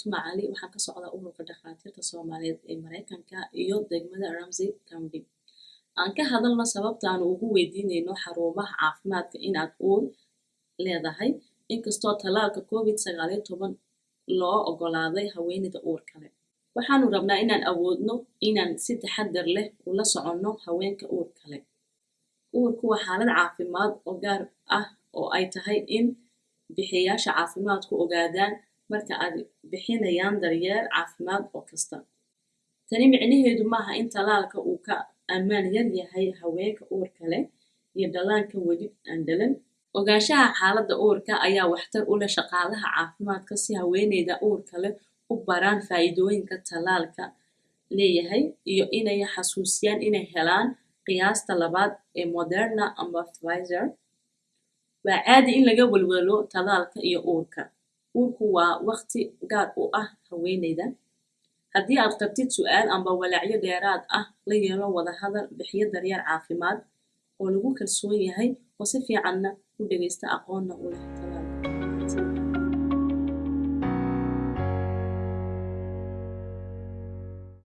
tuma cali waxaan ka socdaa ururka dhakhaatiirta soomaaliyeed ee mareykanka iyo degmada ramsey county aan ka hadalno sababtaanu ugu weydiinayno xarumaha caafimaadka inaad uur leedahay inkastoo tallaalka covid sagaaliyo toban loo ogolaaday haweeneyda uur kale. Waxaanu rabnaa inaan awoodno inaan si taxadar leh ula soconno haweenka uur kale. Uurku waa xaalad caafimaad oo gaar ah oo ay tahay in bixiyaasha caafimaadku ogaadaan marka ay bixinayaan daryeel caafimaad oo kasta. Tani micnaheedu maaha in tallaalka uu ka ammaan yar yahay haweenka uurka leh iyo dhallaanka weli aan dhalan ogaanshaha xaaladda uurka ayaa waxtar u leh shaqaalaha caafimaadka si haweeneyda uurka leh u baraan faa'iidooyinka tallaalka leeyahay iyo inay xasuusiyaan inay helaan qiyaasta labaad ee moderna ama pfizer. Waa caadi in laga welwelo tallaalka iyo uurka uurku waa waqti gaar u ah haweeneyda. Haddii aad qabtid su'aal amba walaacyo dheeraad ah la yeelo wada hadal bixiyo daryeel caafimaad oo lagu kalsoon yahay oo si fiicanna u dhegaysta aqoonna u leh